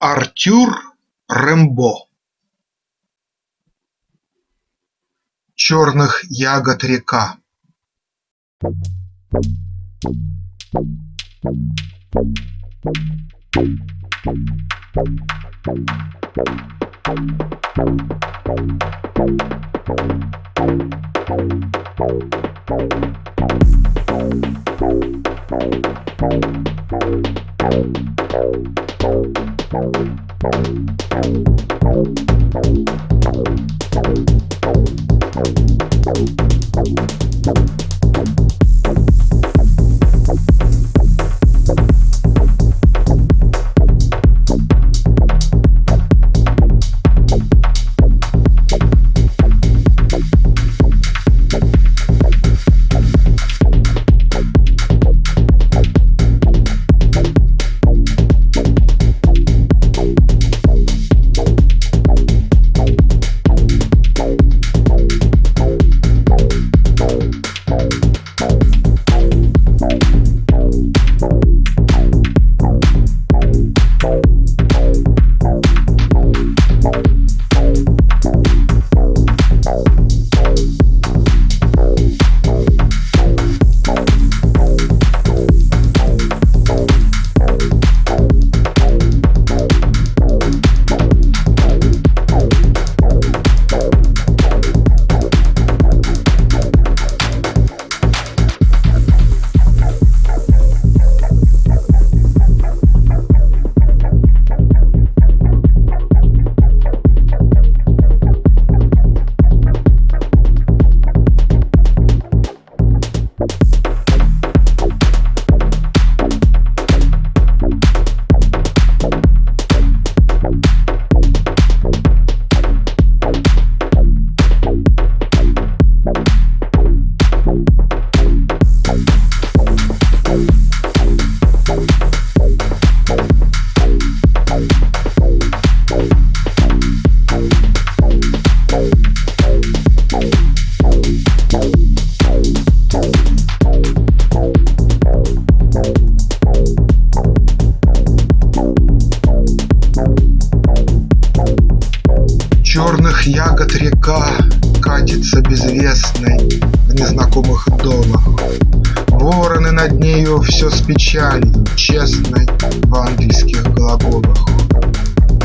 Артюр Рембо Черных ягод река Черных катится безвестной В незнакомых долах. Вороны над нею все с печалью Честной в ангельских глаголах.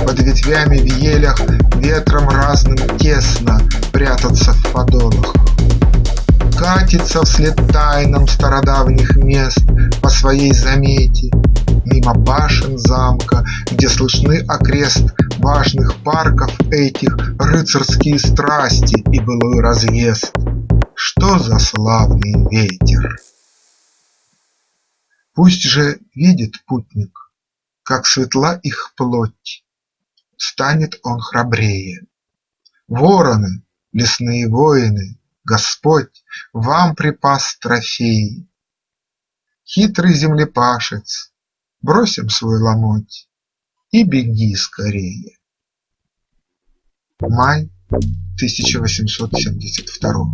Под ветвями в елях ветром разным тесно Прятаться в подолах. Катится вслед тайнам стародавних мест По своей замете, мимо башен замка, Где слышны окрест важных парков этих Рыцарские страсти и былой разъезд. Что за славный ветер! Пусть же видит путник, как светла их плоть, Станет он храбрее. Вороны, лесные воины, Господь вам припас трофеи. Хитрый землепашец, бросим свой ломоть И беги скорее. Май тысяча восемьсот семьдесят второго.